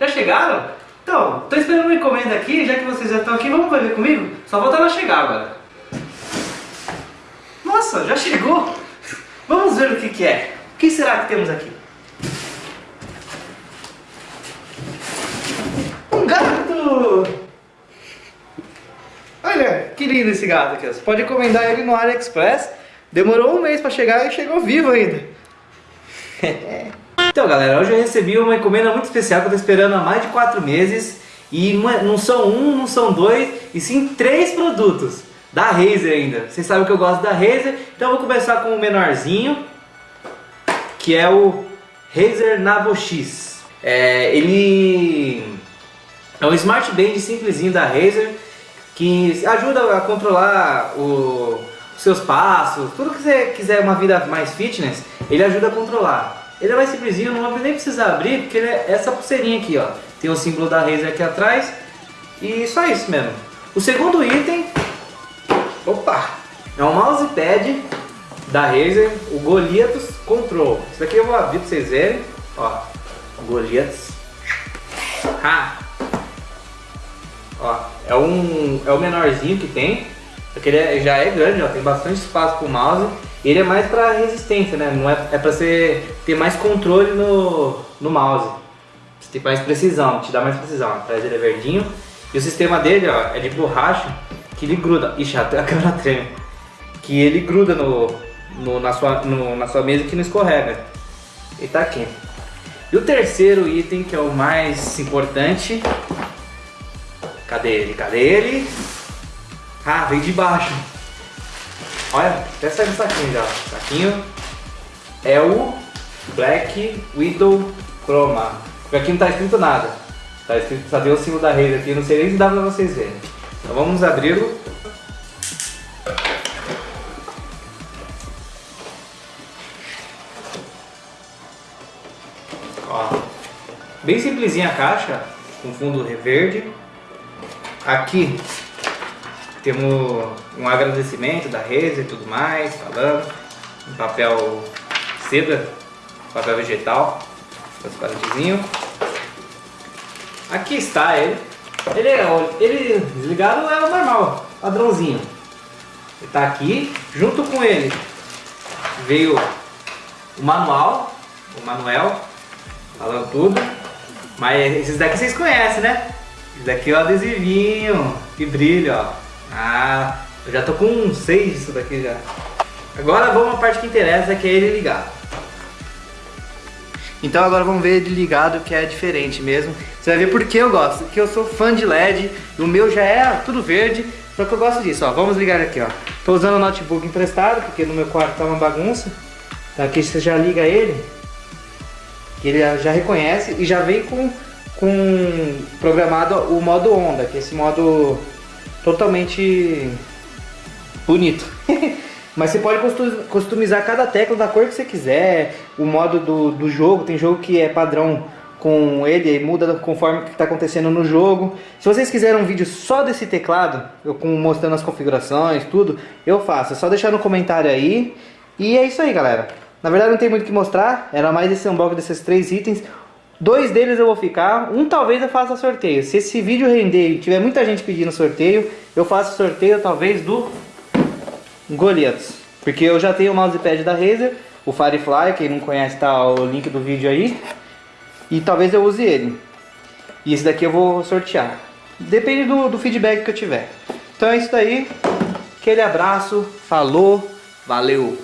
Já chegaram? Então, tô esperando uma encomenda aqui, já que vocês já estão aqui, vamos ver comigo? Só voltar ela chegar agora. Nossa, já chegou! Vamos ver o que, que é. O que será que temos aqui? Um gato! Olha, que lindo esse gato aqui. Você pode encomendar ele no AliExpress. Demorou um mês para chegar e chegou vivo ainda. então galera, hoje eu recebi uma encomenda muito especial que eu tô esperando há mais de 4 meses. E não são um, não são dois, e sim três produtos. Da Razer ainda. Vocês sabem que eu gosto da Razer. Então eu vou começar com o menorzinho. Que é o Razer Nabo X. É, ele é um Smart Band simplesinho da Razer que ajuda a controlar o, os seus passos, tudo que você quiser uma vida mais fitness, ele ajuda a controlar. Ele é mais simplesinho, não nem precisa abrir, porque ele é essa pulseirinha aqui, ó. Tem o símbolo da Razer aqui atrás e só isso mesmo. O segundo item, opa, é um mousepad da Razer, o Goliath Control. Isso aqui eu vou abrir para vocês verem, ó, Goliath. Ha! Ó, é, um, é o menorzinho que tem, porque ele já é grande, ó, tem bastante espaço pro mouse. Ele é mais para resistência, né? Não é, é para você ter mais controle no, no mouse. Você tem mais precisão, te dá mais precisão. Atrás ele é verdinho. E o sistema dele, ó, é de borracha que ele gruda. Ixi, até a câmera treme. Que ele gruda no, no, na, sua, no, na sua mesa que não escorrega. E tá aqui. E o terceiro item, que é o mais importante, Cadê ele? Cadê ele? Ah, veio de baixo. Olha, até saiu o saquinho já. Saquinho é o Black Widow Chroma. Aqui não tá escrito nada. Tá escrito, só tem o símbolo da rede aqui, não sei nem se dá pra vocês verem. Então vamos abri-lo. Ó, bem simplesinha a caixa, com fundo verde. Aqui temos um agradecimento da Reza e tudo mais, falando, um papel seda, papel vegetal, transparentezinho. Aqui está ele. Ele, é, ele desligado é o normal, padrãozinho. Ele está aqui, junto com ele veio o manual, o manuel, falando tudo. Mas esses daqui vocês conhecem, né? Esse daqui é o adesivinho que brilha, ó. Ah, eu já tô com seis disso daqui já. Agora vamos à parte que interessa, que é ele ligado. Então agora vamos ver ele ligado, que é diferente mesmo. Você vai ver por que eu gosto. Porque eu sou fã de LED, o meu já é tudo verde, só que eu gosto disso, ó. Vamos ligar aqui, ó. Tô usando o notebook emprestado, porque no meu quarto tá uma bagunça. Então aqui você já liga ele, que ele já reconhece e já vem com com programado o modo onda, que é esse modo totalmente bonito. Mas você pode customizar cada tecla da cor que você quiser, o modo do, do jogo, tem jogo que é padrão com ele e muda conforme o que está acontecendo no jogo. Se vocês quiserem um vídeo só desse teclado, eu com, mostrando as configurações, tudo, eu faço. É só deixar no comentário aí. E é isso aí, galera. Na verdade não tem muito o que mostrar, era mais esse unboxing desses três itens. Dois deles eu vou ficar, um talvez eu faça sorteio. Se esse vídeo render e tiver muita gente pedindo sorteio, eu faço sorteio talvez do Goliath. Porque eu já tenho o mousepad da Razer, o Firefly, quem não conhece tá o link do vídeo aí. E talvez eu use ele. E esse daqui eu vou sortear. Depende do, do feedback que eu tiver. Então é isso daí. Aquele abraço, falou, valeu!